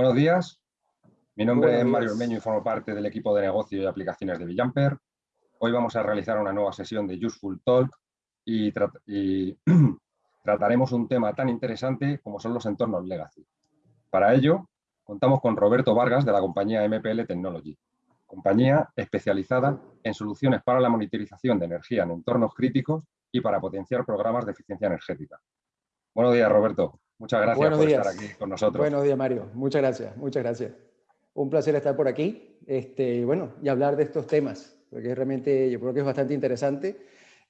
Buenos días, mi nombre es Mario Meño y formo parte del equipo de negocio y aplicaciones de Villamper. Hoy vamos a realizar una nueva sesión de Useful Talk y, trataremos un tema tan interesante como son los entornos legacy. Para ello, contamos con Roberto Vargas de la compañía MPL Technology, compañía especializada en soluciones para la monitorización de energía en entornos críticos y para potenciar programas de eficiencia energética. Buenos días, Roberto. Muchas gracias por estar aquí con nosotros. Buenos días, Mario. Muchas gracias, muchas gracias. Un placer estar por aquí este, bueno, y hablar de estos temas, porque realmente yo creo que es bastante interesante.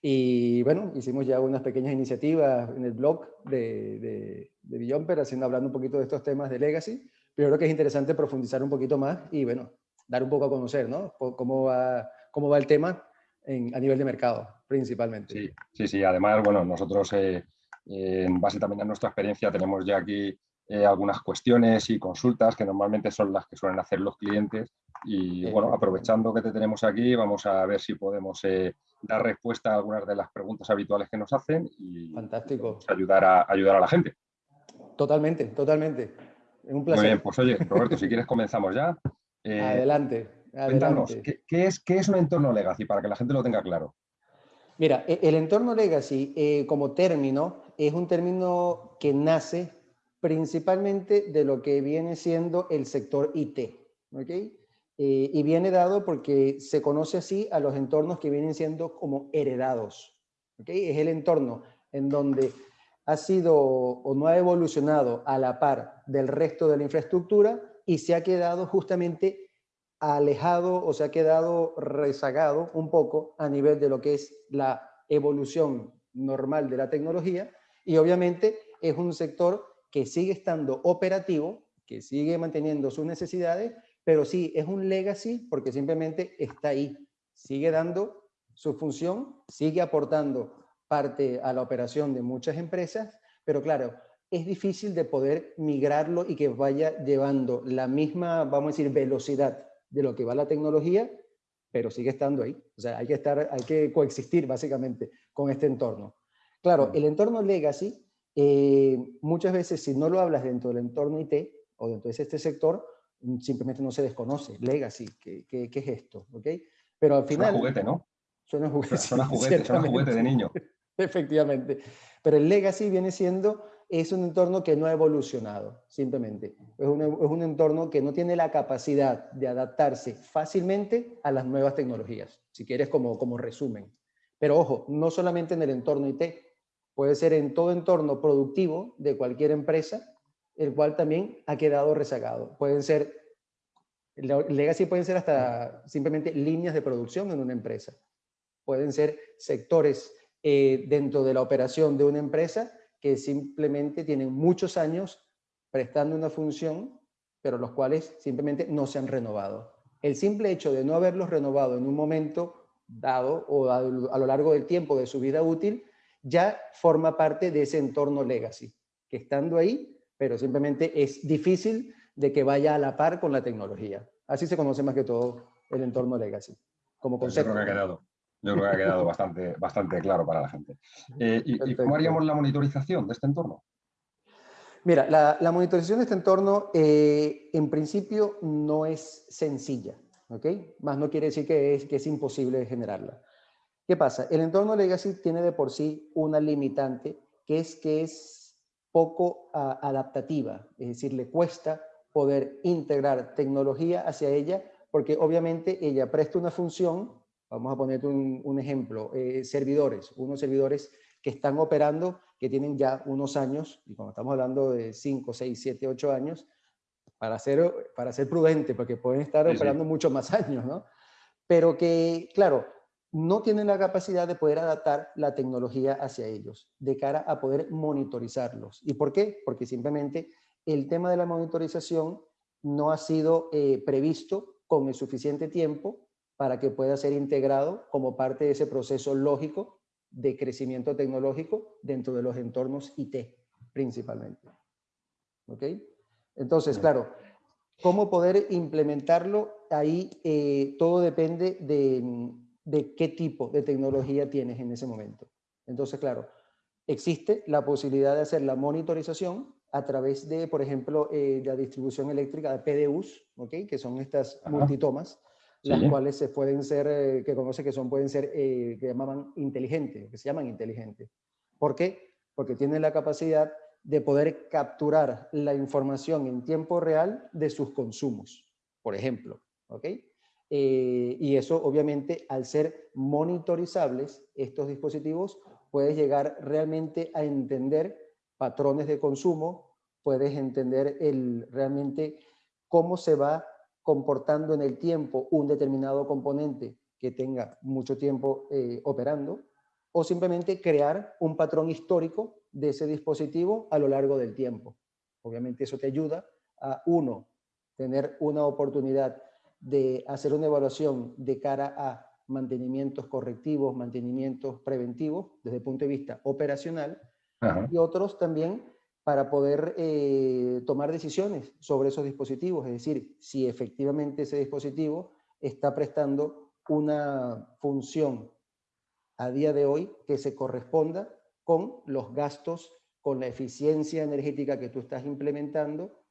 Y bueno, hicimos ya unas pequeñas iniciativas en el blog de, de, de Beyond, haciendo, hablando un poquito de estos temas de legacy, pero creo que es interesante profundizar un poquito más y bueno, dar un poco a conocer, ¿no? Cómo va, cómo va el tema en, a nivel de mercado, principalmente. Sí, sí, sí. además, bueno, nosotros... Eh, en base también a nuestra experiencia tenemos ya aquí eh, algunas cuestiones y consultas que normalmente son las que suelen hacer los clientes y bueno, aprovechando que te tenemos aquí vamos a ver si podemos eh, dar respuesta a algunas de las preguntas habituales que nos hacen y Fantástico. ayudar a, ayudar a la gente. Totalmente, totalmente. Un placer. Muy bien, pues oye, Roberto, si quieres comenzamos ya. Eh, adelante, Cuéntanos, ¿qué, es, ¿qué es un entorno legacy para que la gente lo tenga claro? Mira, e, el entorno legacy eh, como término es un término que nace principalmente de lo que viene siendo el sector IT. ¿okay? Eh, y viene dado porque se conoce así a los entornos que vienen siendo como heredados. ¿okay? Es el entorno en donde ha sido o no ha evolucionado a la par del resto de la infraestructura y se ha quedado justamente alejado o se ha quedado rezagado un poco a nivel de lo que es la evolución normal de la tecnología. Y obviamente es un sector que sigue estando operativo, que sigue manteniendo sus necesidades, pero sí es un legacy porque simplemente está ahí, sigue dando su función, sigue aportando parte a la operación de muchas empresas, pero claro, es difícil de poder migrarlo y que vaya llevando la misma, vamos a decir, velocidad de lo que va la tecnología, pero sigue estando ahí. O sea, hay que, estar, hay que coexistir básicamente con este entorno. Claro, el entorno legacy, eh, muchas veces si no lo hablas dentro del entorno IT o dentro de este sector, mm, simplemente no se desconoce. Legacy, ¿qué, qué, qué es esto? ¿Okay? Pero al final... Suena juguete, ¿no? Suena juguete. Suena juguete, suena juguete de niño. Efectivamente. Pero el legacy viene siendo es un entorno que no ha evolucionado, simplemente. Es un, es un, entorno que no tiene la capacidad de adaptarse fácilmente a las nuevas tecnologías, si quieres como, como resumen. Pero ojo, no solamente en el entorno IT, puede ser en todo entorno productivo de cualquier empresa, el cual también ha quedado rezagado. Pueden ser, legacy pueden ser hasta simplemente líneas de producción en una empresa. Pueden ser sectores eh, dentro de la operación de una empresa que simplemente tienen muchos años prestando una función, pero los cuales simplemente no se han renovado. El simple hecho de no haberlos renovado en un momento dado o a, lo largo del tiempo de su vida útil, ya forma parte de ese entorno legacy, que estando ahí, pero simplemente es difícil de que vaya a la par con la tecnología. Así se conoce más que todo el entorno legacy, como concepto. que ha quedado. Yo creo que ha quedado bastante, bastante claro para la gente. Eh, y, cómo haríamos la monitorización de este entorno? Mira, la, monitorización de este entorno eh, en principio no es sencilla, ¿ok? Más no quiere decir que es, que es imposible generarla. ¿Qué pasa? El entorno legacy tiene de por sí una limitante que es que es poco adaptativa, es decir, le cuesta poder integrar tecnología hacia ella porque obviamente ella presta una función Vamos a poner un, ejemplo, eh, servidores, unos servidores que están operando, que tienen ya unos años, y cuando estamos hablando de 5, 6, 7, 8 años, para ser, para ser prudente, porque pueden estar operando muchos más años, ¿no? Pero que, claro, no tienen la capacidad de poder adaptar la tecnología hacia ellos, de cara a poder monitorizarlos. ¿Y por qué? Porque simplemente el tema de la monitorización no ha sido eh, previsto con el suficiente tiempo para que pueda ser integrado como parte de ese proceso lógico de crecimiento tecnológico dentro de los entornos IT, principalmente. ¿Ok? Entonces, claro, ¿cómo poder implementarlo? Ahí eh, todo depende de, de qué tipo de tecnología tienes en ese momento. Entonces, claro, existe la posibilidad de hacer la monitorización a través de, por ejemplo, eh, la distribución eléctrica de PDUs, ¿okay? que son estas multitomas, las cuales se pueden ser, eh, que conoce que son, pueden ser, eh, que llamaban inteligentes, que se llaman inteligentes. ¿Por qué? Porque tienen la capacidad de poder capturar la información en tiempo real de sus consumos, por ejemplo. ¿ok? y eso, obviamente, al ser monitorizables, estos dispositivos, puedes llegar realmente a entender patrones de consumo, puedes entender el, realmente cómo se va comportando en el tiempo un determinado componente que tenga mucho tiempo eh, operando, o simplemente crear un patrón histórico de ese dispositivo a lo largo del tiempo. Obviamente eso te ayuda a, uno, tener una oportunidad de hacer una evaluación de cara a mantenimientos correctivos, mantenimientos preventivos desde el punto de vista operacional, y otros también para poder eh, tomar decisiones sobre esos dispositivos, es decir, si efectivamente ese dispositivo está prestando una función a día de hoy que se corresponda con los gastos, con la eficiencia energética que tú estás implementando,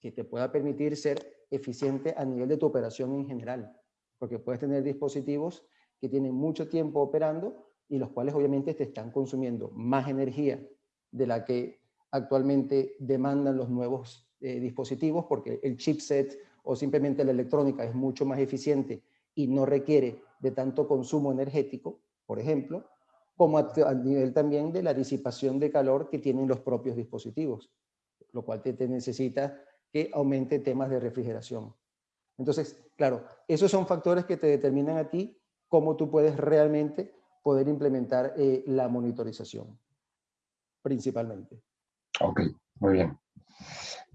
que te pueda permitir ser eficiente a nivel de tu operación en general, porque puedes tener dispositivos que tienen mucho tiempo operando y los cuales obviamente te están consumiendo más energía de la que actualmente demandan los nuevos eh, dispositivos porque el chipset o simplemente la electrónica es mucho más eficiente y no requiere de tanto consumo energético, por ejemplo, como a, nivel también de la disipación de calor que tienen los propios dispositivos, lo cual te, necesita que aumente temas de refrigeración. Entonces, claro, esos son factores que te determinan a ti cómo tú puedes realmente poder implementar eh, la monitorización, principalmente. Ok, muy bien.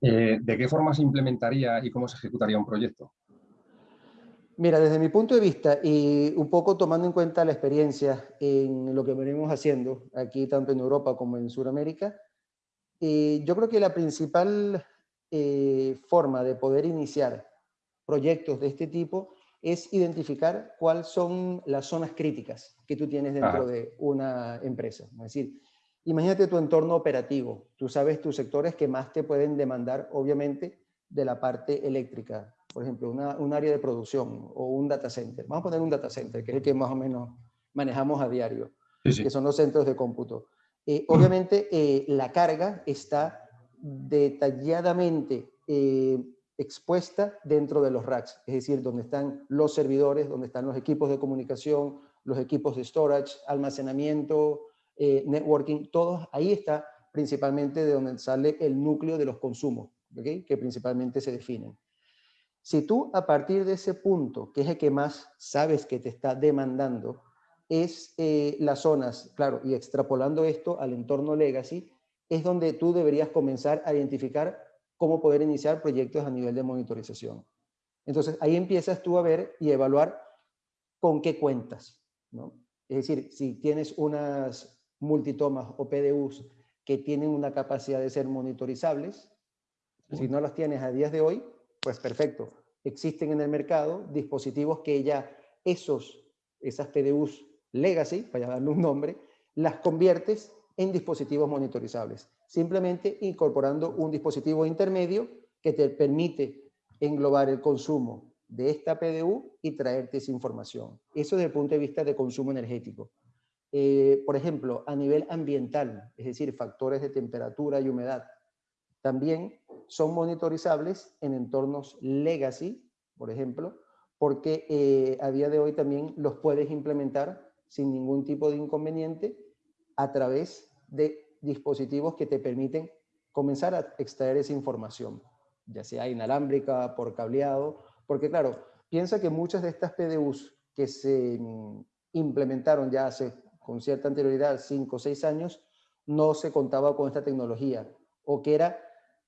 Eh, ¿De qué forma se implementaría y cómo se ejecutaría un proyecto? Mira, desde mi punto de vista y un poco tomando en cuenta la experiencia en lo que venimos haciendo aquí tanto en Europa como en Sudamérica, eh, yo creo que la principal forma de poder iniciar proyectos de este tipo es identificar cuáles son las zonas críticas que tú tienes dentro de una empresa. Es decir, imagínate tu entorno operativo. Tú sabes tus sectores que más te pueden demandar, obviamente, de la parte eléctrica. Por ejemplo, un área de producción o un data center. Vamos a poner un data center, que es el que más o menos manejamos a diario, que son los centros de cómputo. Eh, obviamente, eh, la carga está detalladamente eh, expuesta dentro de los racks, es decir, donde están los servidores, donde están los equipos de comunicación, los equipos de storage, almacenamiento, eh, networking, todos, ahí está principalmente de donde sale el núcleo de los consumos, que principalmente se definen. Si tú a partir de ese punto, que es el que más sabes que te está demandando, es eh, las zonas, claro, y extrapolando esto al entorno legacy, es donde tú deberías comenzar a identificar cómo poder iniciar proyectos a nivel de monitorización. Entonces, ahí empiezas tú a ver y evaluar con qué cuentas. ¿no? Es decir, si tienes unas multitomas o PDUs que tienen una capacidad de ser monitorizables, si no las tienes a días de hoy, pues perfecto. Existen en el mercado dispositivos que ya esos, esas PDUs legacy, para llamarle un nombre, las conviertes en dispositivos monitorizables simplemente incorporando un dispositivo intermedio que te permite englobar el consumo de esta PDU y traerte esa información. Eso desde el punto de vista de consumo energético. Eh, por ejemplo, a nivel ambiental, es decir, factores de temperatura y humedad, también son monitorizables en entornos legacy, por ejemplo, porque eh, a día de hoy también los puedes implementar sin ningún tipo de inconveniente a través de dispositivos que te permiten comenzar a extraer esa información, ya sea inalámbrica, por cableado, porque claro, piensa que muchas de estas PDUs que se mm, implementaron ya hace con cierta anterioridad, 5 o 6 años, no se contaba con esta tecnología, o que era,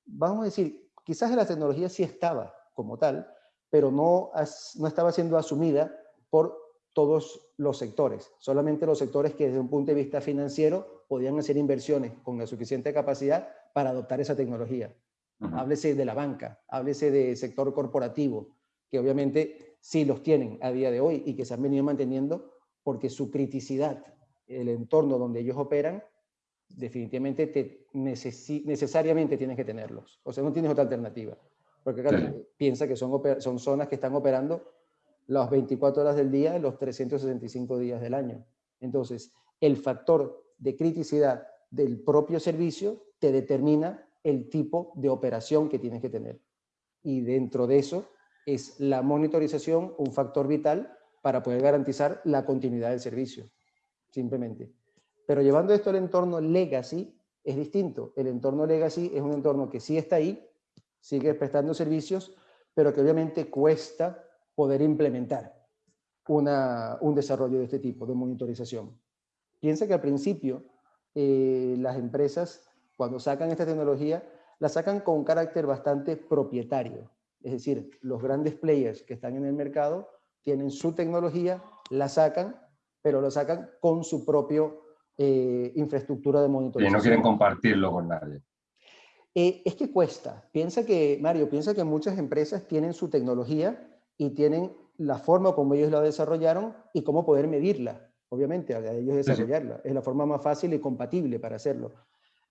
vamos a decir, quizás la tecnología sí estaba como tal, pero no, no estaba siendo asumida por todos los sectores, solamente los sectores que desde un punto de vista financiero podían hacer inversiones con la suficiente capacidad para adoptar esa tecnología. Háblese de la banca, háblese del sector corporativo, que obviamente sí los tienen a día de hoy y que se han venido manteniendo porque su criticidad, el entorno donde ellos operan, definitivamente te necesariamente tienes que tenerlos. O sea, no tienes otra alternativa. Porque piensa que son, son zonas que están operando las 24 horas del día, los 365 días del año. Entonces, el factor de criticidad del propio servicio te determina el tipo de operación que tienes que tener. Y dentro de eso es la monitorización un factor vital para poder garantizar la continuidad del servicio, simplemente. Pero llevando esto al entorno legacy, es distinto. El entorno legacy es un entorno que sí está ahí, sigue prestando servicios, pero que obviamente cuesta poder implementar una, un desarrollo de este tipo de monitorización. Piensa que al principio eh, las empresas, cuando sacan esta tecnología, la sacan con carácter bastante propietario. Es decir, los grandes players que están en el mercado tienen su tecnología, la sacan, pero lo sacan con su propio eh, infraestructura de monitorización. Y no quieren compartirlo con nadie. Eh, es que cuesta. Piensa que, Mario, piensa que muchas empresas tienen su tecnología y tienen la forma como ellos la desarrollaron y cómo poder medirla, obviamente, a ellos desarrollarla. Es la forma más fácil y compatible para hacerlo.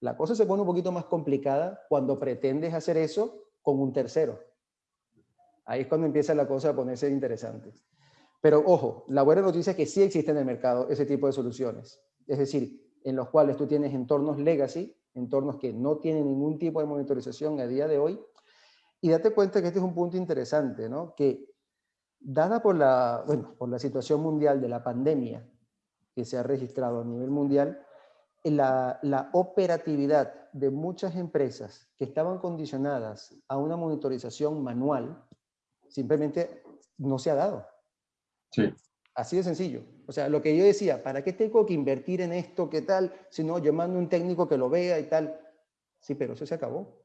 La cosa se pone un poquito más complicada cuando pretendes hacer eso con un tercero. Ahí es cuando empieza la cosa a ponerse interesante. Pero ojo, la buena noticia es que sí existe en el mercado ese tipo de soluciones es decir, en los cuales tú tienes entornos legacy, entornos que no tienen ningún tipo de monitorización a día de hoy, y date cuenta que este es un punto interesante, ¿no? Que dada por la, bueno, por la situación mundial de la pandemia que se ha registrado a nivel mundial, la, la operatividad de muchas empresas que estaban condicionadas a una monitorización manual, simplemente no se ha dado. Sí. Así de sencillo. O sea, lo que yo decía, ¿para qué tengo que invertir en esto? ¿Qué tal? Si no, yo mando un técnico que lo vea y tal. Sí, pero eso se acabó.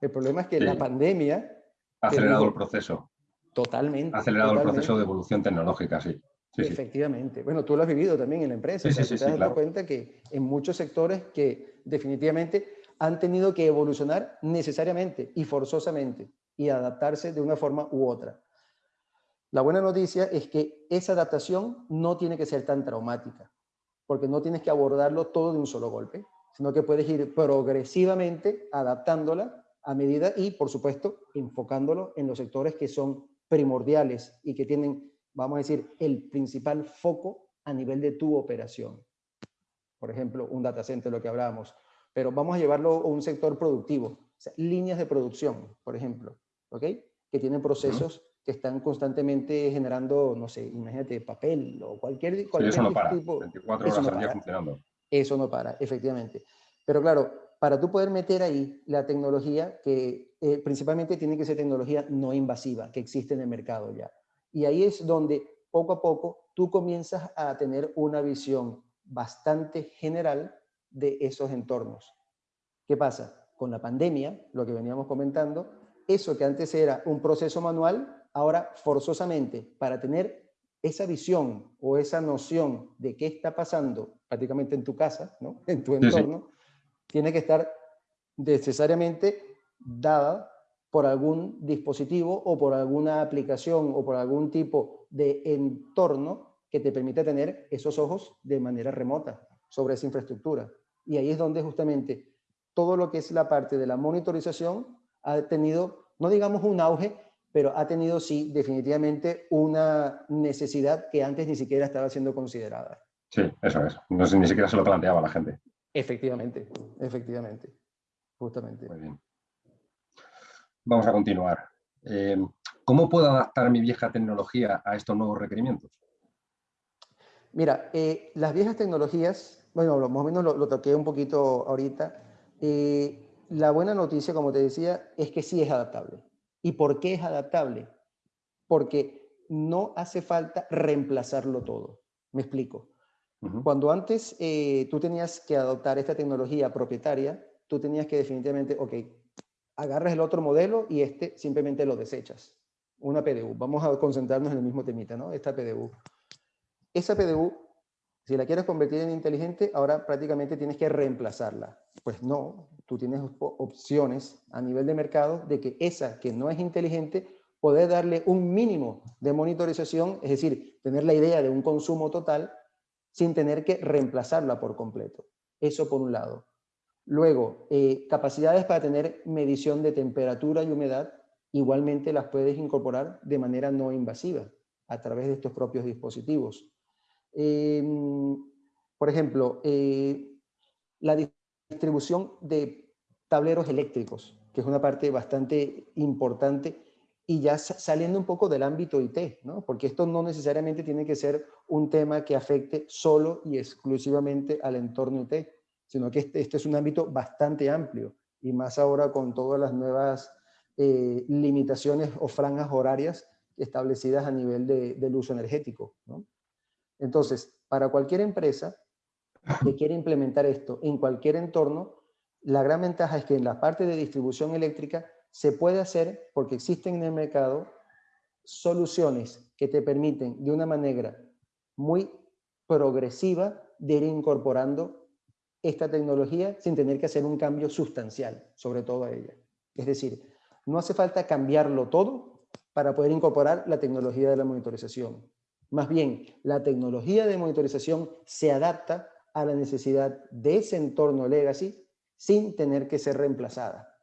El problema es que la pandemia... Ha acelerado el proceso. Totalmente. Ha acelerado el proceso de evolución tecnológica, sí. Efectivamente. Bueno, tú lo has vivido también en la empresa. Sí, sí, te has dado cuenta que en muchos sectores que definitivamente han tenido que evolucionar necesariamente y forzosamente y adaptarse de una forma u otra. La buena noticia es que esa adaptación no tiene que ser tan traumática, porque no tienes que abordarlo todo de un solo golpe, sino que puedes ir progresivamente adaptándola a medida y, por supuesto, enfocándolo en los sectores que son primordiales y que tienen, vamos a decir, el principal foco a nivel de tu operación. Por ejemplo, un data center, lo que hablábamos. Pero vamos a llevarlo a un sector productivo, líneas de producción, por ejemplo, ¿ok? Que tienen procesos que están constantemente generando, no sé, imagínate, papel o cualquier, cualquier eso no para. 24 horas al día funcionando. Eso no para, efectivamente. Pero claro, para tú poder meter ahí la tecnología, que eh, principalmente tiene que ser tecnología no invasiva, que existe en el mercado ya. Y ahí es donde poco a poco tú comienzas a tener una visión bastante general de esos entornos. ¿Qué pasa? Con la pandemia, lo que veníamos comentando, eso que antes era un proceso manual, ahora forzosamente para tener esa visión o esa noción de qué está pasando prácticamente en tu casa, ¿no? en tu entorno, tiene que estar necesariamente dada por algún dispositivo o por alguna aplicación o por algún tipo de entorno que te permita tener esos ojos de manera remota sobre esa infraestructura. Y ahí es donde justamente todo lo que es la parte de la monitorización ha tenido, no digamos un auge, pero ha tenido, sí, definitivamente una necesidad que antes ni siquiera estaba siendo considerada. Sí, eso es. No ni siquiera se lo planteaba la gente. Efectivamente, efectivamente, justamente. Muy bien. Vamos a continuar. Eh, ¿Cómo puedo adaptar mi vieja tecnología a estos nuevos requerimientos? Mira, eh, las viejas tecnologías, bueno, más o menos lo, toqué un poquito ahorita. Eh, la buena noticia, como te decía, es que sí es adaptable. ¿Y por qué es adaptable? Porque no hace falta reemplazarlo todo. Me explico. Cuando antes eh, tú tenías que adoptar esta tecnología propietaria, tú tenías que definitivamente, ok, agarras el otro modelo y este simplemente lo desechas. Una PDU. Vamos a concentrarnos en el mismo temita, ¿no? Esta PDU. Esa PDU, si la quieres convertir en inteligente, ahora prácticamente tienes que reemplazarla. Pues no, tú tienes opciones a nivel de mercado de que esa que no es inteligente puede darle un mínimo de monitorización, es decir, tener la idea de un consumo total sin tener que reemplazarla por completo. Eso por un lado. Luego, eh, capacidades para tener medición de temperatura y humedad, igualmente las puedes incorporar de manera no invasiva a través de estos propios dispositivos. Em, por ejemplo, eh, la distribución de tableros eléctricos, que es una parte bastante importante y ya saliendo un poco del ámbito IT, ¿no? porque esto no necesariamente tiene que ser un tema que afecte solo y exclusivamente al entorno IT, sino que este, este es un ámbito bastante amplio y más ahora con todas las nuevas eh, limitaciones o franjas horarias establecidas a nivel de, del uso energético. ¿no? Entonces, para cualquier empresa que quiera implementar esto en cualquier entorno, la gran ventaja es que en la parte de distribución eléctrica se puede hacer porque existen en el mercado soluciones que te permiten de una manera muy progresiva de ir incorporando esta tecnología sin tener que hacer un cambio sustancial sobre todo a ella. Es decir, no hace falta cambiarlo todo para poder incorporar la tecnología de la monitorización. Más bien, la tecnología de monitorización se adapta a la necesidad de ese entorno legacy sin tener que ser reemplazada.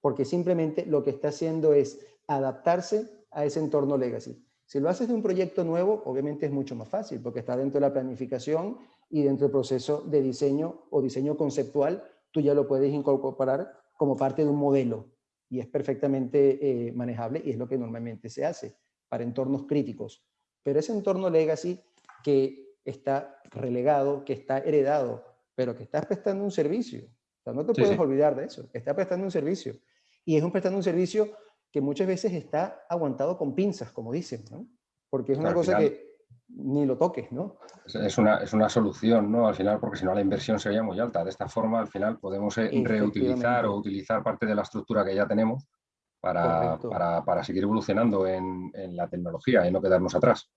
Porque simplemente lo que está haciendo es adaptarse a ese entorno legacy. Si lo haces de un proyecto nuevo, obviamente es mucho más fácil, porque está dentro de la planificación y dentro del proceso de diseño o diseño conceptual, tú ya lo puedes incorporar como parte de un modelo y es perfectamente eh, manejable y es lo que normalmente se hace para entornos críticos. Pero ese entorno legacy que está relegado, que está heredado, pero que está prestando un servicio. O sea, no te puedes olvidar de eso, está prestando un servicio. Y es un prestando un servicio que muchas veces está aguantado con pinzas, como dicen, ¿no? Porque es una cosa que ni lo toques, ¿no? Es una, es una solución, ¿no? Al final, porque si no la inversión sería muy alta. De esta forma, al final, podemos eh, reutilizar o utilizar parte de la estructura que ya tenemos para, para, para seguir evolucionando en, en, la tecnología y no quedarnos atrás.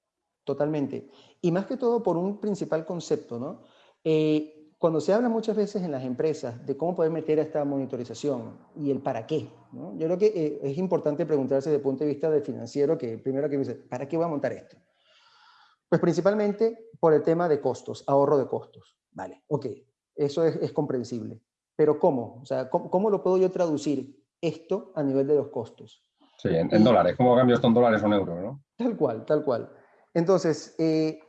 Totalmente. Y más que todo por un principal concepto, ¿no? Eh, cuando se habla muchas veces en las empresas de cómo poder meter esta monitorización y el para qué, ¿no? yo creo que eh, es importante preguntarse desde el punto de vista del financiero que primero que me dice, ¿para qué voy a montar esto? Pues principalmente por el tema de costos, ahorro de costos. Vale, ok, eso es, es comprensible. Pero ¿cómo? O sea, ¿cómo, ¿cómo, lo puedo yo traducir esto a nivel de los costos? Sí, en, en dólares. ¿Cómo cambio esto en dólares o en euros? ¿no? Tal cual, tal cual. Entonces, eh,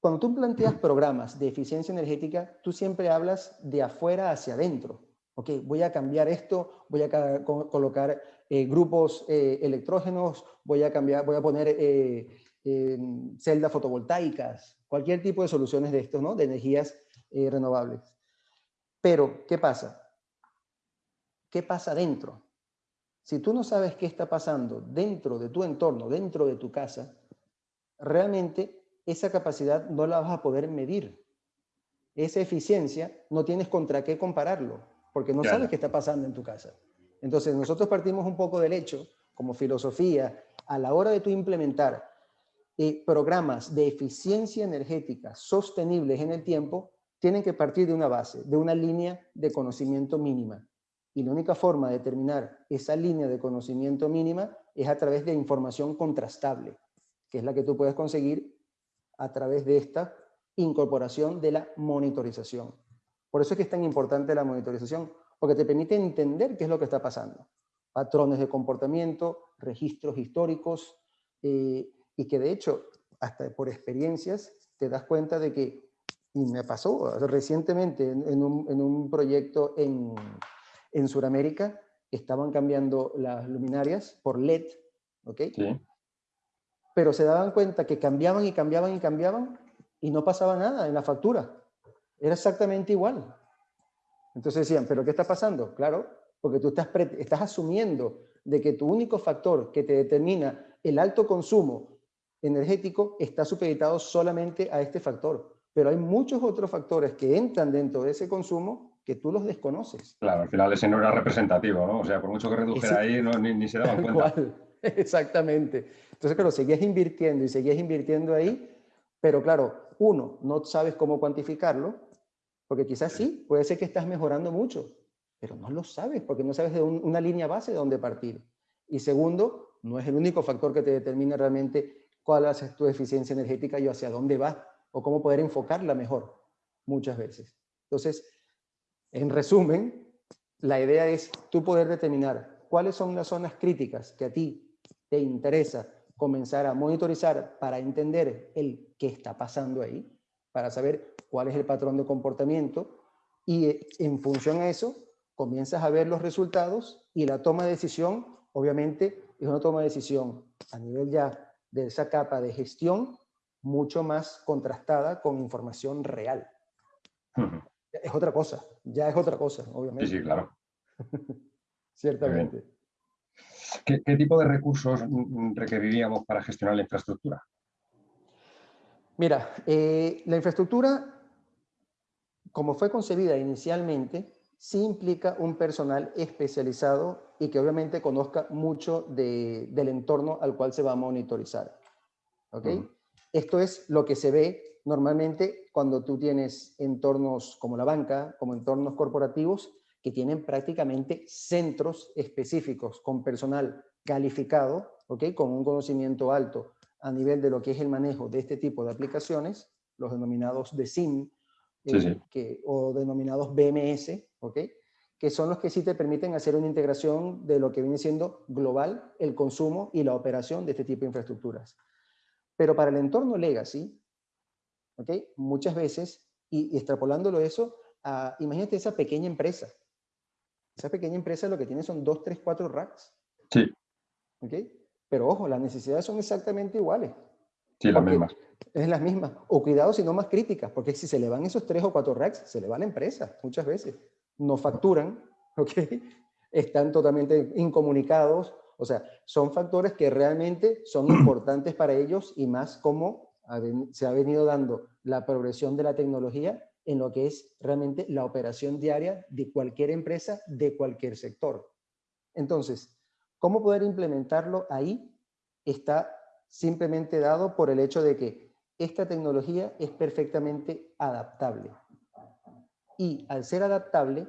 cuando tú planteas programas de eficiencia energética, tú siempre hablas de afuera hacia adentro. Ok, voy a cambiar esto, voy a colocar eh, grupos eh, electrógenos, voy a, cambiar, voy a poner celdas fotovoltaicas, cualquier tipo de soluciones de esto, ¿no? De energías renovables. Pero, ¿qué pasa? ¿Qué pasa dentro? Si tú no sabes qué está pasando dentro de tu entorno, dentro de tu casa, realmente esa capacidad no la vas a poder medir. Esa eficiencia no tienes contra qué compararlo, porque no sabes qué está pasando en tu casa. Entonces nosotros partimos un poco del hecho, como filosofía, a la hora de tú implementar eh, programas de eficiencia energética sostenibles en el tiempo, tienen que partir de una base, de una línea de conocimiento mínima. Y la única forma de determinar esa línea de conocimiento mínima es a través de información contrastable que es la que tú puedes conseguir a través de esta incorporación de la monitorización. Por eso es que es tan importante la monitorización, porque te permite entender qué es lo que está pasando. Patrones de comportamiento, registros históricos, eh, y que de hecho, hasta por experiencias, te das cuenta de que, y me pasó recientemente en, un, en un, proyecto en, en Sudamérica, estaban cambiando las luminarias por LED, ¿ok? Sí pero se daban cuenta que cambiaban y cambiaban y cambiaban y no pasaba nada en la factura. Era exactamente igual. Entonces decían, ¿pero qué está pasando? Claro, porque tú estás, estás asumiendo de que tu único factor que te determina el alto consumo energético está supeditado solamente a este factor. Pero hay muchos otros factores que entran dentro de ese consumo que tú los desconoces. Claro, al final ese no era representativo, ¿no? O sea, por mucho que redujera ahí, no, ni, ni, se daban cuenta. Cual. Exactamente. Entonces, claro, seguías invirtiendo y seguías invirtiendo ahí, pero claro, uno, no sabes cómo cuantificarlo, porque quizás sí, puede ser que estás mejorando mucho, pero no lo sabes, porque no sabes de una línea base de dónde partir. Y segundo, no es el único factor que te determina realmente cuál es tu eficiencia energética y hacia dónde va, o cómo poder enfocarla mejor, muchas veces. Entonces, En resumen, la idea es tú poder determinar cuáles son las zonas críticas que a ti te interesa comenzar a monitorizar para entender el qué está pasando ahí, para saber cuál es el patrón de comportamiento y eh, en función a eso comienzas a ver los resultados y la toma de decisión, obviamente, es una toma de decisión a nivel ya de esa capa de gestión mucho más contrastada con información real. Es otra cosa, ya es otra cosa, obviamente. Sí, sí, claro. Ciertamente. ¿Qué, tipo de recursos requeriríamos para gestionar la infraestructura? Mira, eh, la infraestructura, como fue concebida inicialmente, sí implica un personal especializado y que obviamente conozca mucho del entorno al cual se va a monitorizar. ¿Ok? Esto es lo que se ve normalmente cuando tú tienes entornos como la banca, como entornos corporativos, que tienen prácticamente centros específicos con personal calificado, ¿ok? con un conocimiento alto a nivel de lo que es el manejo de este tipo de aplicaciones, los denominados de SIM eh, Que, o denominados BMS, ¿ok? que son los que sí te permiten hacer una integración de lo que viene siendo global, el consumo y la operación de este tipo de infraestructuras. Pero para el entorno legacy, ¿ok? muchas veces, y, extrapolándolo eso, imagínate esa pequeña empresa, esa pequeña empresa lo que tiene son dos, tres, cuatro racks. Sí. ¿Ok? Pero ojo, las necesidades son exactamente iguales. Sí, las mismas. Es las mismas. O cuidado si no más críticas, porque si se le van esos tres o cuatro racks, se le va la empresa muchas veces. No facturan, ¿ok? Están totalmente incomunicados. O sea, son factores que realmente son importantes para ellos y más como se ha venido dando la progresión de la tecnología en lo que es realmente la operación diaria de cualquier empresa, de cualquier sector. Entonces, ¿cómo poder implementarlo ahí? Está simplemente dado por el hecho de que esta tecnología es perfectamente adaptable. Y al ser adaptable,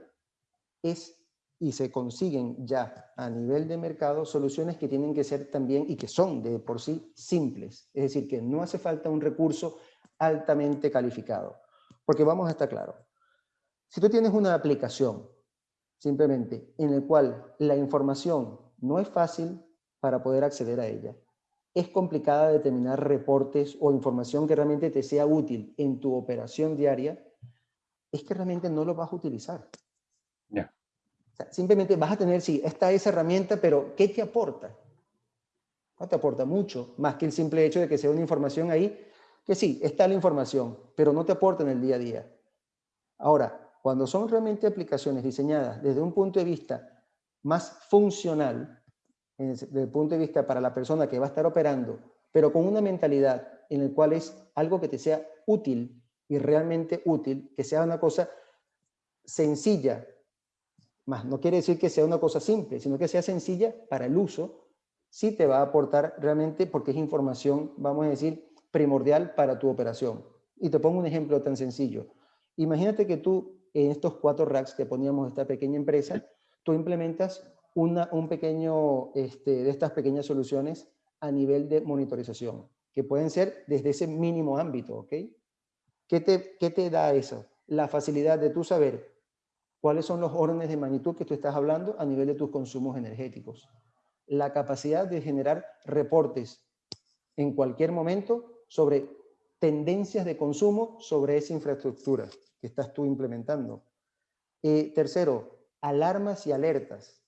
es y se consiguen ya a nivel de mercado soluciones que tienen que ser también y que son de por sí simples. Es decir, que no hace falta un recurso altamente calificado. Porque vamos a estar claros. Si tú tienes una aplicación, simplemente, en el cual la información no es fácil para poder acceder a ella, es complicada determinar reportes o información que realmente te sea útil en tu operación diaria, es que realmente no lo vas a utilizar. simplemente vas a tener, sí, esta es herramienta, pero ¿qué te aporta? No te aporta mucho, más que el simple hecho de que sea una información ahí que sí, está la información, pero no te aporta en el día a día. Ahora, cuando son realmente aplicaciones diseñadas desde un punto de vista más funcional, desde el punto de vista para la persona que va a estar operando, pero con una mentalidad en el cual es algo que te sea útil y realmente útil, que sea una cosa sencilla, más no quiere decir que sea una cosa simple, sino que sea sencilla para el uso, sí te va a aportar realmente porque es información, vamos a decir, primordial para tu operación. Y te pongo un ejemplo tan sencillo. Imagínate que tú, en estos cuatro racks que poníamos esta pequeña empresa, tú implementas una, un pequeño, este, de estas pequeñas soluciones a nivel de monitorización, que pueden ser desde ese mínimo ámbito, ¿ok? ¿Qué te, qué te da eso? La facilidad de tú saber cuáles son los órdenes de magnitud que tú estás hablando a nivel de tus consumos energéticos. La capacidad de generar reportes en cualquier momento sobre tendencias de consumo sobre esa infraestructura que estás tú implementando. Eh, tercero, alarmas y alertas.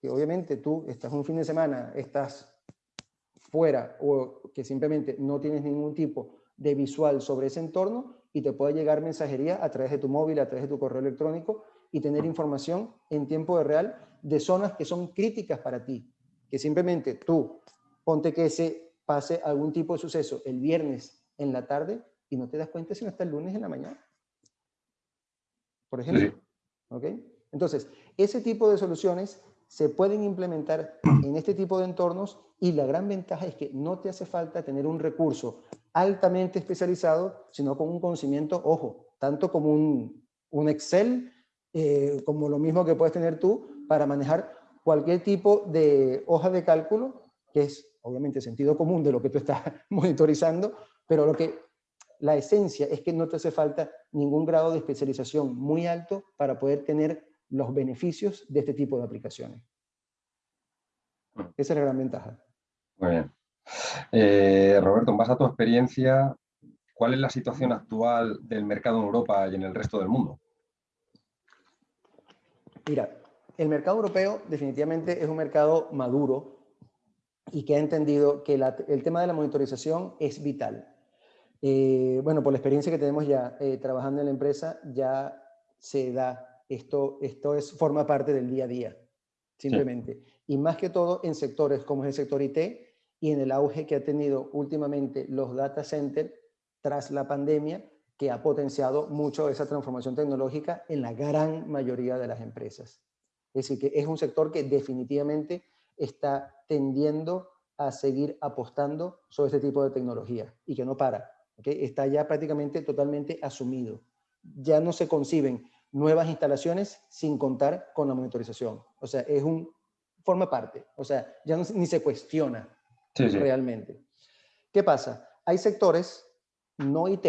Que obviamente tú estás un fin de semana, estás fuera o que simplemente no tienes ningún tipo de visual sobre ese entorno y te puede llegar mensajería a través de tu móvil, a través de tu correo electrónico y tener información en tiempo real de zonas que son críticas para ti. Que simplemente tú, ponte que ese pase algún tipo de suceso el viernes en la tarde y no te das cuenta sino hasta el lunes en la mañana. Por ejemplo. Entonces, ese tipo de soluciones se pueden implementar en este tipo de entornos y la gran ventaja es que no te hace falta tener un recurso altamente especializado, sino con un conocimiento, ojo, tanto como un, un Excel, eh, como lo mismo que puedes tener tú para manejar cualquier tipo de hoja de cálculo, que es obviamente sentido común de lo que tú estás monitorizando, pero lo que la esencia es que no te hace falta ningún grado de especialización muy alto para poder tener los beneficios de este tipo de aplicaciones. Esa es la gran ventaja. Muy bien. Eh, Roberto, en base a tu experiencia, ¿cuál es la situación actual del mercado en Europa y en el resto del mundo? Mira, el mercado europeo definitivamente es un mercado maduro y que ha entendido que el tema de la monitorización es vital. Eh, bueno, por la experiencia que tenemos ya eh, trabajando en la empresa, ya se da, esto, esto es, forma parte del día a día, simplemente. Y más que todo en sectores como es el sector IT y en el auge que ha tenido últimamente los data centers tras la pandemia, que ha potenciado mucho esa transformación tecnológica en la gran mayoría de las empresas. Es decir, que es un sector que definitivamente está tendiendo a seguir apostando sobre este tipo de tecnología y que no para. Está ya prácticamente totalmente asumido. Ya no se conciben nuevas instalaciones sin contar con la monitorización. O sea, es un, forma parte. O sea, ya ni se cuestiona realmente. ¿Qué pasa? Hay sectores no IT,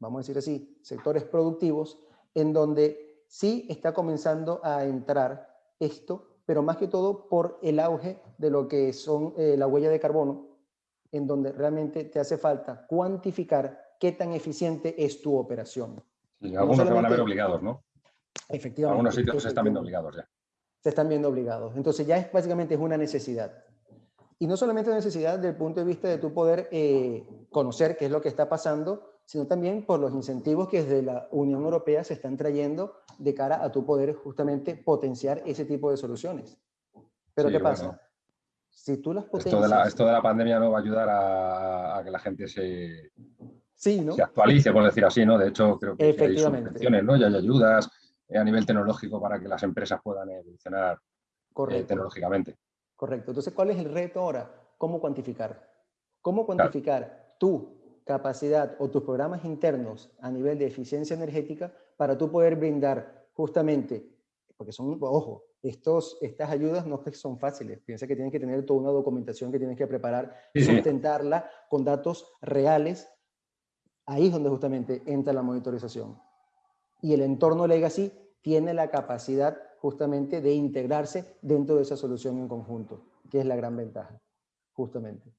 vamos a decir así, sectores productivos, en donde sí está comenzando a entrar esto, pero más que todo por el auge de lo que son eh, la huella de carbono, en donde realmente te hace falta cuantificar qué tan eficiente es tu operación. algunos se van a ver obligados, ¿no? Efectivamente. Algunos sitios se están viendo obligados ya. Se están viendo obligados. Entonces ya es básicamente es una necesidad. Y no solamente una necesidad desde el punto de vista de tu poder eh, conocer qué es lo que está pasando, sino también por los incentivos que desde la Unión Europea se están trayendo de cara a tu poder justamente potenciar ese tipo de soluciones. Pero ¿qué pasa? Si tú las potencias... Esto de, la, pandemia no va a ayudar a, que la gente se, sí, se actualice, por decir así, ¿no? De hecho, creo que hay subvenciones, ¿no? Y hay ayudas eh, a nivel tecnológico para que las empresas puedan evolucionar eh, tecnológicamente. Correcto. Entonces, ¿cuál es el reto ahora? ¿Cómo cuantificar? ¿Cómo cuantificar tu capacidad o tus programas internos a nivel de eficiencia energética para tú poder brindar justamente, porque son, ojo, estos, estas ayudas no son fáciles. Piensa que tienes que tener toda una documentación que tienes que preparar, sustentarla con datos reales. Ahí es donde justamente entra la monitorización. Y el entorno legacy tiene la capacidad justamente de integrarse dentro de esa solución en conjunto, que es la gran ventaja, justamente.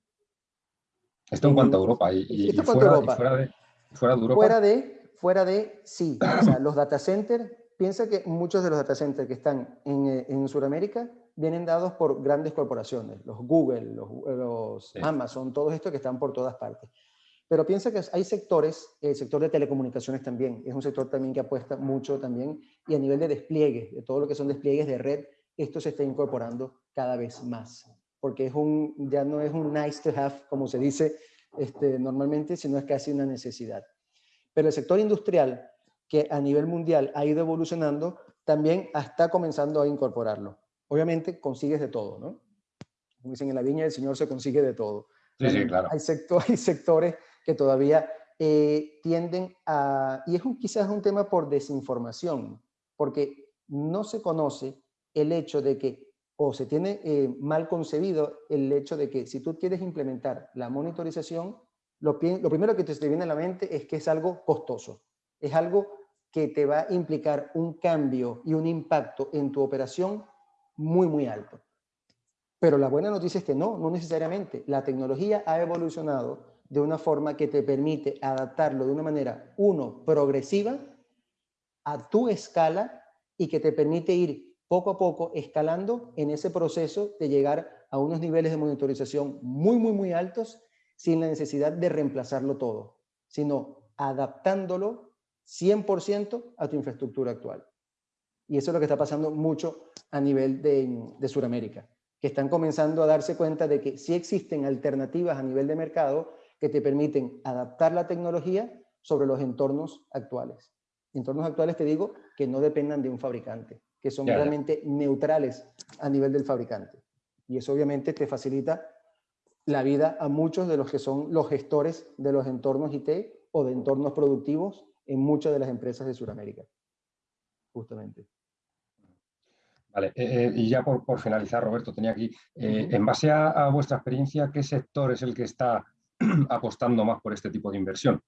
Esto en cuanto a Europa. Y, fuera, de, fuera, de, Europa. Fuera de, fuera de sí. O sea, los data centers piensa que muchos de los data centers que están en, eh, en Sudamérica vienen dados por grandes corporaciones, los Google, los, Amazon, todos estos que están por todas partes. Pero piensa que hay sectores, el sector de telecomunicaciones también, es un sector también que apuesta mucho también, y a nivel de despliegue, de todo lo que son despliegues de red, esto se está incorporando cada vez más, porque es un, ya no es un nice to have, como se dice este, normalmente, sino es casi una necesidad. Pero el sector industrial, que a nivel mundial ha ido evolucionando, también está comenzando a incorporarlo. Obviamente consigues de todo, ¿no? Como dicen en la viña del Señor se consigue de todo. Sí, sí, claro. Hay, hay sectores que todavía eh, tienden a, y es un, quizás un tema por desinformación, porque no se conoce el hecho de que, o se tiene eh, mal concebido el hecho de que si tú quieres implementar la monitorización, lo, lo primero que te viene a la mente es que es algo costoso es algo que te va a implicar un cambio y un impacto en tu operación muy, muy alto. Pero la buena noticia es que no, no necesariamente. La tecnología ha evolucionado de una forma que te permite adaptarlo de una manera, uno, progresiva, a tu escala y que te permite ir poco a poco escalando en ese proceso de llegar a unos niveles de monitorización muy, muy, muy altos sin la necesidad de reemplazarlo todo, sino adaptándolo 100% a tu infraestructura actual. Y eso es lo que está pasando mucho a nivel de, de Sudamérica, que están comenzando a darse cuenta de que sí existen alternativas a nivel de mercado que te permiten adaptar la tecnología sobre los entornos actuales. Entornos actuales, te digo, que no dependan de un fabricante, que son realmente neutrales a nivel del fabricante. Y eso obviamente te facilita la vida a muchos de los que son los gestores de los entornos IT o de entornos productivos en muchas de las empresas de Sudamérica, justamente. Vale, eh, eh, y ya por, finalizar, Roberto, tenía aquí, eh, en base a, vuestra experiencia, ¿qué sector es el que está apostando más por este tipo de inversión?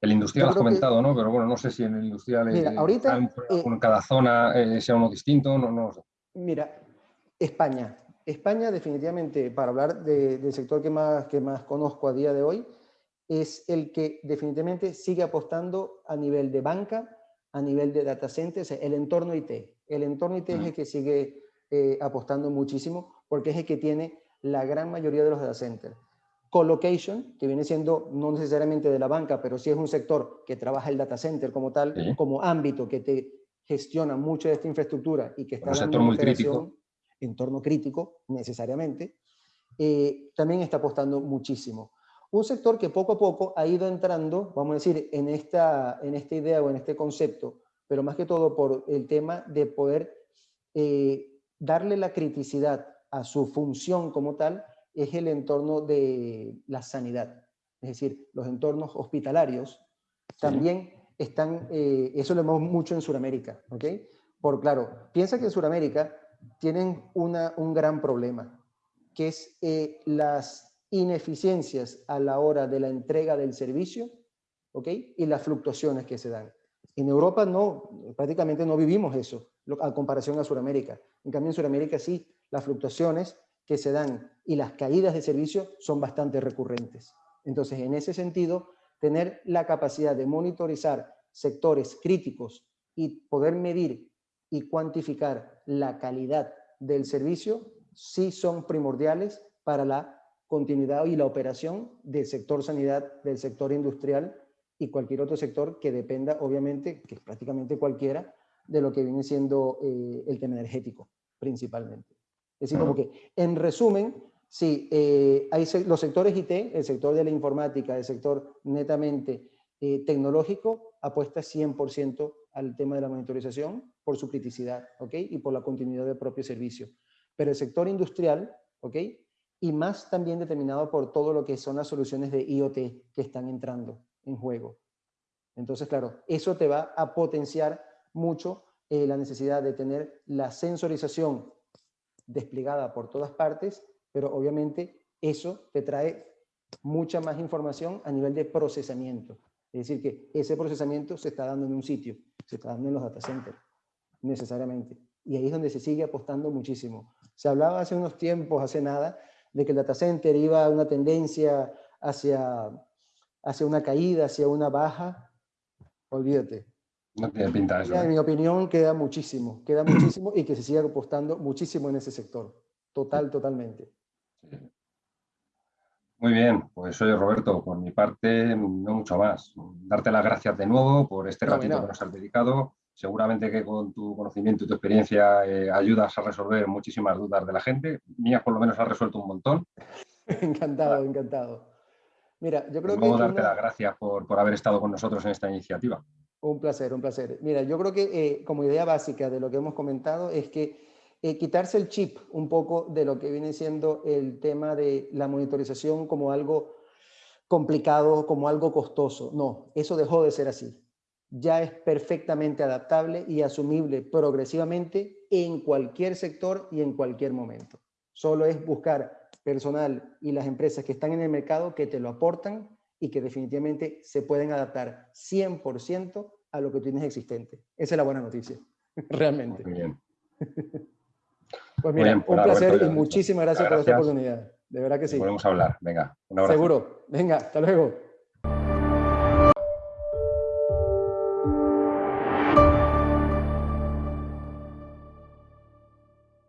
El industrial has comentado, ¿no? Pero bueno, no sé si en el industrial mira, ahorita, en, eh, cada zona eh, sea uno distinto, no, no sé. Mira, España. España definitivamente, para hablar del sector que más, que más conozco a día de hoy, es el que definitivamente sigue apostando a nivel de banca, a nivel de data centers, el entorno IT. El entorno IT es el que sigue eh, apostando muchísimo porque es el que tiene la gran mayoría de los data centers. Colocation, que viene siendo no necesariamente de la banca, pero sí es un sector que trabaja el data center como tal, como ámbito que te gestiona mucha de esta infraestructura y que está un sector muy crítico. entorno crítico necesariamente, eh, también está apostando muchísimo. Un sector que poco a poco ha ido entrando, vamos a decir, en esta, en esta idea o en este concepto, pero más que todo por el tema de poder eh, darle la criticidad a su función como tal, es el entorno de la sanidad. Es decir, los entornos hospitalarios también están, eh, eso lo vemos mucho en Sudamérica, ¿ok? Por claro, piensa que en Sudamérica tienen una, un gran problema, que es eh, las ineficiencias a la hora de la entrega del servicio, ¿ok? Y las fluctuaciones que se dan. En Europa no, prácticamente no vivimos eso, a comparación a Sudamérica. En cambio, en Sudamérica sí, las fluctuaciones que se dan y las caídas de servicio son bastante recurrentes. Entonces, en ese sentido, tener la capacidad de monitorizar sectores críticos y poder medir y cuantificar la calidad del servicio, sí son primordiales para la continuidad y la operación del sector sanidad, del sector industrial y cualquier otro sector que dependa, obviamente, que prácticamente cualquiera, de lo que viene siendo eh, el tema energético, principalmente. Es decir, como que, en resumen, sí, eh, hay los sectores IT, el sector de la informática, el sector netamente eh, tecnológico, apuesta 100% al tema de la monitorización por su criticidad, ¿ok? Y por la continuidad del propio servicio. Pero el sector industrial, ¿ok? y más también determinado por todo lo que son las soluciones de IoT que están entrando en juego. Entonces, claro, eso te va a potenciar mucho eh, la necesidad de tener la sensorización desplegada por todas partes, pero obviamente eso te trae mucha más información a nivel de procesamiento. Es decir, que ese procesamiento se está dando en un sitio, se está dando en los data centers, necesariamente. Y ahí es donde se sigue apostando muchísimo. Se hablaba hace unos tiempos, hace nada, de que el data center iba a una tendencia hacia, hacia una caída, hacia una baja, olvídate. No tiene pinta eso. En ¿eh? mi opinión queda muchísimo, queda muchísimo y que se siga apostando muchísimo en ese sector. Total, totalmente. Muy bien, pues oye Roberto, por mi parte no mucho más. Darte las gracias de nuevo por este ratito que nos has dedicado. Seguramente que con tu conocimiento y tu experiencia eh, ayudas a resolver muchísimas dudas de la gente. Mías por lo menos has resuelto un montón. encantado, encantado. Mira, yo creo pues que... darte las gracias por, haber estado con nosotros en esta iniciativa. Un placer, un placer. Mira, yo creo que eh, como idea básica de lo que hemos comentado es que eh, quitarse el chip un poco de lo que viene siendo el tema de la monitorización como algo complicado, como algo costoso. No, eso dejó de ser así ya es perfectamente adaptable y asumible progresivamente en cualquier sector y en cualquier momento. Solo es buscar personal y las empresas que están en el mercado que te lo aportan y que definitivamente se pueden adaptar 100% a lo que tienes existente. Esa es la buena noticia, realmente. Muy bien. Pues mira, un placer y muchísimas gracias, por esta oportunidad. De verdad que sí. Podemos hablar. Venga, un abrazo. Seguro. Venga, hasta luego.